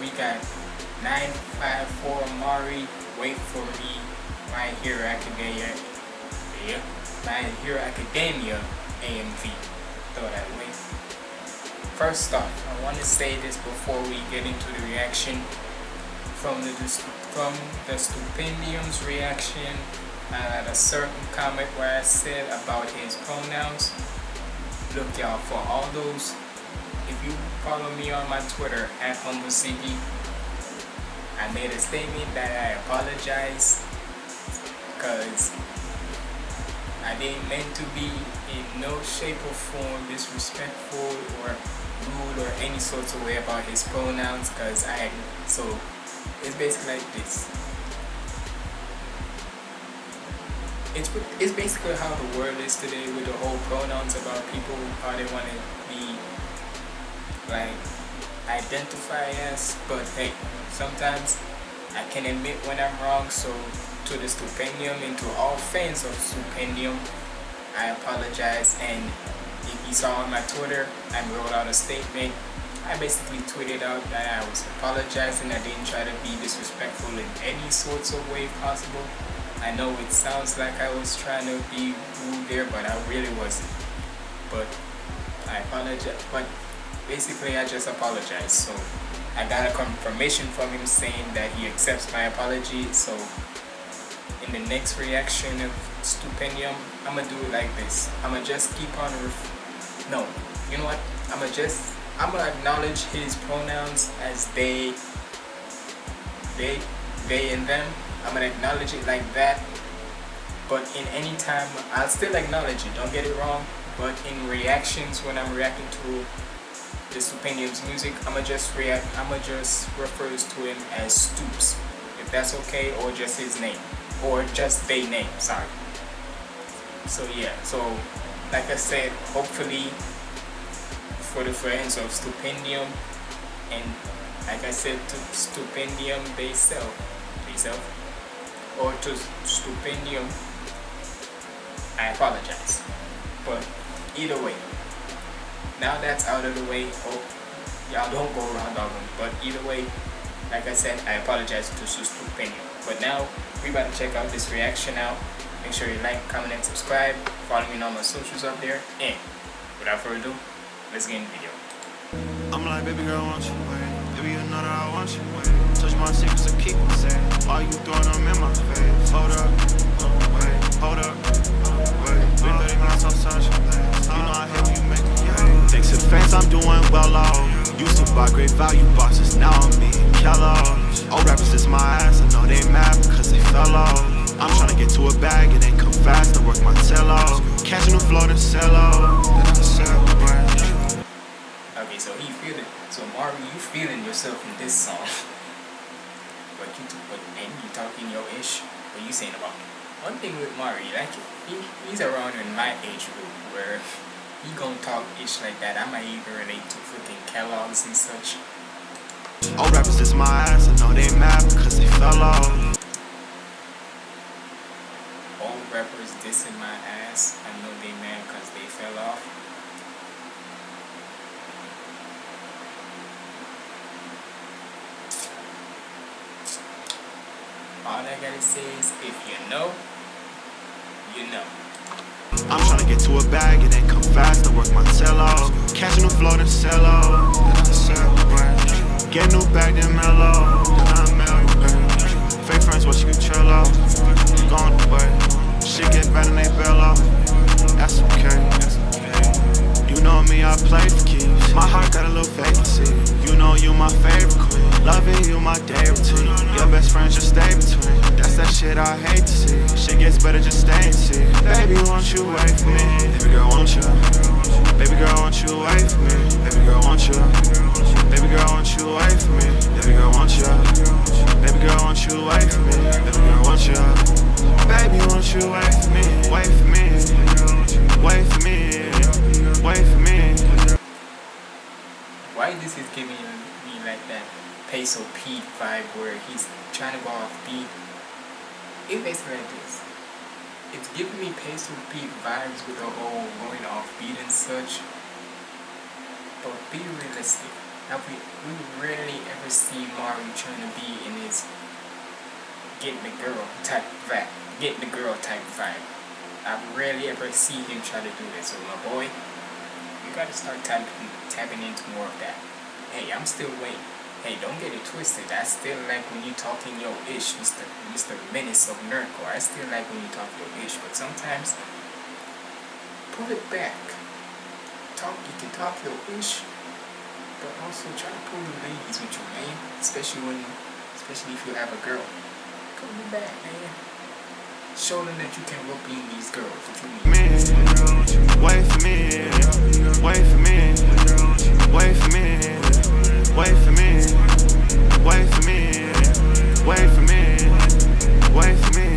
we got 954 Mari. Wait for me, My Hero Academia. Yeah, My Hero Academia AMV. Throw that way. First off, I want to say this before we get into the reaction. From the from the Stupendium's reaction, I had a certain comment where I said about his pronouns. Look y'all, for all those, if you follow me on my Twitter, at HumbleCB, I made a statement that I apologize because I didn't mean to be in no shape or form disrespectful or rude or any sort of way about his pronouns because I, so it's basically like this. it's it's basically how the world is today with the whole pronouns about people how they want to be like identify as but hey sometimes I can admit when I'm wrong so to the stupendium and to all fans of stupendium I apologize and if you saw on my Twitter I wrote out a statement I basically tweeted out that I was apologizing I didn't try to be disrespectful in any sorts of way possible I know it sounds like I was trying to be rude there, but I really wasn't. But I apologize. But basically, I just apologize. So I got a confirmation from him saying that he accepts my apology. So in the next reaction of Stupendium, I'm gonna do it like this. I'm gonna just keep on. no, you know what? I'm gonna just. I'm gonna acknowledge his pronouns as they, they, they, and them I'm gonna acknowledge it like that but in any time I'll still acknowledge it don't get it wrong but in reactions when I'm reacting to Stupendium's music I'ma just react I'ma just refers to him as Stoops if that's okay or just his name or just they name sorry so yeah so like I said hopefully for the friends of Stupendium and like I said to Stupendium they sell they sell or to stupendium, I apologize. But either way, now that's out of the way, hope y'all don't go around all them. But either way, like I said, I apologize to stupendium. But now, we about to check out this reaction out. Make sure you like, comment, and subscribe. Follow me on my socials up there. And without further ado, let's get in the video. I'm like, baby girl, want you wait. Baby, you know that I want you wait. Touch my secrets and keep them safe. All you throwing them in my face. Hold up, wait, hold up, wait. 30 minutes on such. Well. Used to buy great value boxes, now I'm being Kellogg's. Old rappers is my ass, I know they mad because they fell off. I'm trying to get to a bag and then come fast and work my tail off. Catching the flow, then sell off. Okay, so he feeling, so Mari, you feeling yourself in this song. but you but and you talking your ish what you saying about one thing with Mari like he, he's around in my age group where he gonna talk ish like that. I might even relate to freaking Kellogg's and such. Old rappers is my ass, I know they mad because they fell off. Old rappers dissing my ass, I know they mad because they fell off. All I gotta say is if you know, you know. I'm trying to get to a bag and then come fast work my tail off. Catching the flow then sell off. Get new bag then mellow. Then I. Fake friends, what you chill off. Gone away. Shit get better than they bail off. That's okay. You know me, I play for keeps. My heart got a little vacancy. You know you my favorite queen. Loving you my day routine. Your best friends just stay between. That's that shit I hate to see. Shit gets better, just stay and see. You for me? Baby girl, won't you? Baby girl, won't you for me? Baby girl, won't you? Baby girl, won't you for me? Baby girl, won't you? Baby girl, won't you for me? Baby girl, won't you? Baby, won't you for me? Wait me. Wait me. Wait me. Why this is giving me like that? Peso Pete vibe where he's trying to go off beat. It basically like this. It's giving me Pastor Pete vibes with the whole going off beat and such. But be realistic. Have we we rarely ever see Mari trying to be in his getting the girl type vibe getting the girl type vibe. I rarely ever see him try to do this. So my boy, you gotta start tapping tapping into more of that. Hey, I'm still waiting. Hey, don't get it twisted. I still like when you talking your ish, Mr. Mr. Menace of Nerdcore. I still like when you talk your ish, but sometimes pull it back. Talk, you can talk your ish, but also try to pull the ladies with you, man. Especially when, especially if you have a girl. Pull it back, man. Show them that you can whip in these girls. You mean? Wait for me, wait for me, wait for me. Wait for me, wait for me, wait for me, wait for me.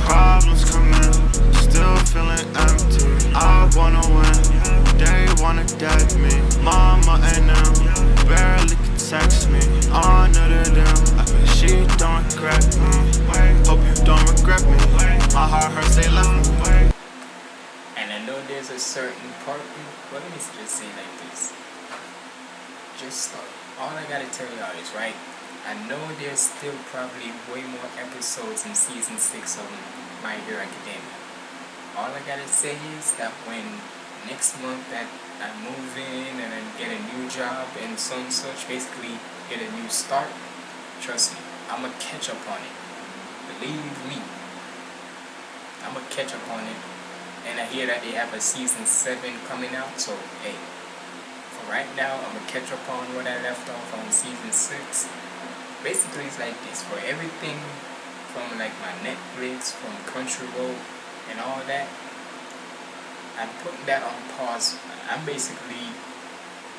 Problems coming, still feeling empty. I wanna win, they wanna get me. Mama and them barely can text me. Honor to them, I bet she don't regret me. Hope you don't regret me. My heart hurts, they left me. And I know there's a certain part. Well, let me just say like this just start. All I gotta tell y'all is, right, I know there's still probably way more episodes in season 6 of My Hero Academia. All I gotta say is that when next month that I move in and I get a new job and some such, basically get a new start, trust me, I'm gonna catch up on it. Believe me, I'm gonna catch up on it. And I hear that they have a season 7 coming out, so hey, right now I'm gonna catch up on what I left off on season 6 basically it's like this for everything from like my Netflix from Country Road and all that I'm putting that on pause. I'm basically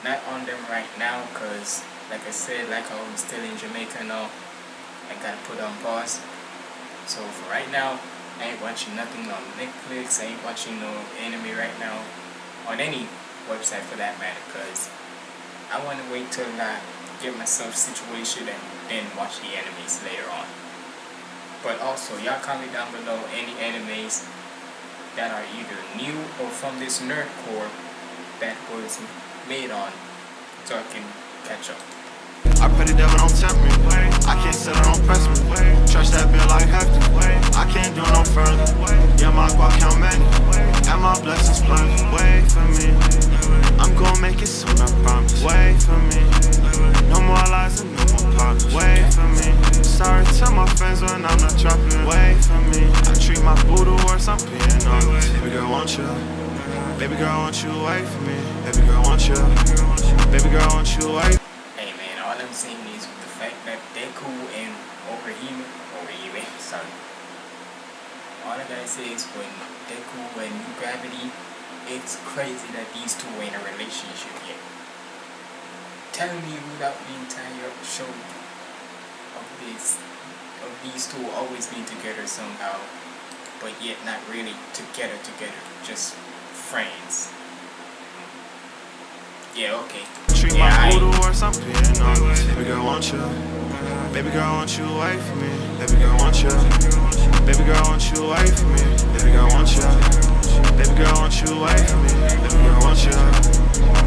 not on them right now because like I said like I'm still in Jamaica now I gotta put on pause. So for right now I ain't watching nothing on Netflix. I ain't watching no anime right now on any website for that matter because I want to wait till I get myself situated and then watch the animes later on. But also, y'all comment down below any animes that are either new or from this nerdcore that was made on so I can catch up. I the devil don't tempt me. I can't sit it, don't press me. Trust that bill like hefty. I can't do no further. Yeah, my guac count many. Saying is with the fact that Deku and Orihime, Orihime, sorry. All I gotta say is when Deku and Uravity it's crazy that these two in a relationship yet. Tell me without the entire show of this, of these two always being together somehow, but yet not really together together, just friends. Yeah, okay. Treat my I, or something. Baby girl, want you. Baby girl, want you wait for me. Baby girl, want you. Baby girl, want you wait for me. Baby girl, want you. Baby girl, won't you wait for me? Baby girl, won't you?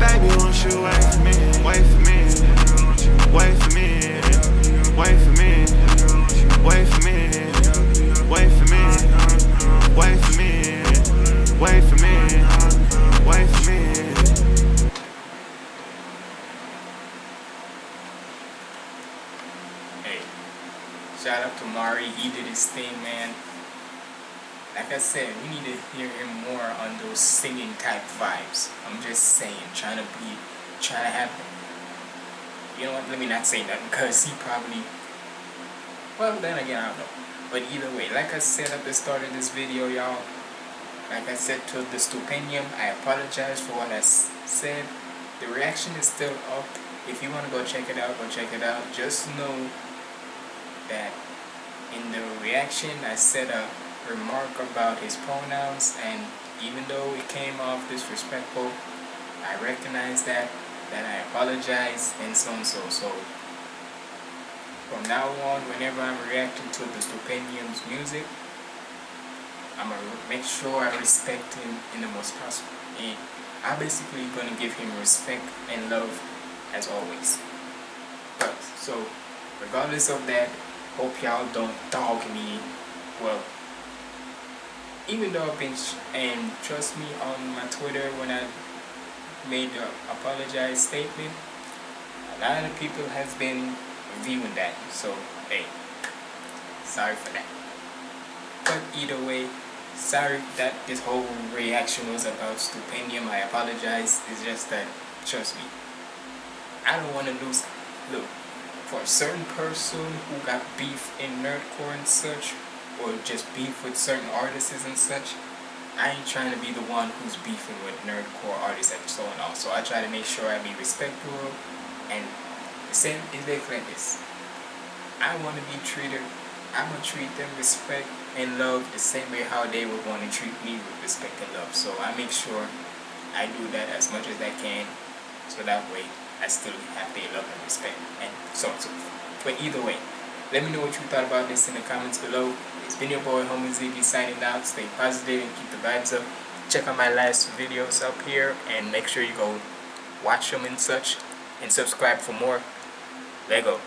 Baby, won't you wait for me? Wait for me. Like I said, we need to hear him more on those singing type vibes. I'm just saying, trying to be, trying to have, you know what, let me not say that because he probably, well then again, I don't know. But either way, like I said at the start of this video, y'all, like I said to the Stupendium, I apologize for what I said. The reaction is still up. If you want to go check it out, go check it out. Just know that in the reaction, I said a remark about his pronouns and even though it came off disrespectful, I recognize that, that I apologize and so and so. So from now on, whenever I'm reacting to the Stupendium's music, I'm gonna make sure I respect him in the most possible. And I'm basically gonna give him respect and love as always. But so regardless of that, hope y'all don't dog me. Well, even though I've been and trust me on my Twitter when I made the apologize statement, a lot of people has been viewing that. So hey, sorry for that. But either way, sorry that this whole reaction was about Stupendium. I apologize. It's just that, trust me, I don't want to lose. Look, for a certain person who got beef in nerdcore and such, or just beef with certain artists and such, I ain't trying to be the one who's beefing with nerdcore artists and so on. Also, I try to make sure I be respectful and the same is like this. I want to be treated. I'm gonna treat them respect and love the same way how they would want to treat me with respect and love. So I make sure I do that as much as I can so that way I still have their love and respect and so on so forth. But either way, let me know what you thought about this in the comments below. It's been your boy Homie Ziggy signing out. Stay positive and keep the vibes up. Check out my last videos up here and make sure you go watch them and such and subscribe for more. Lego.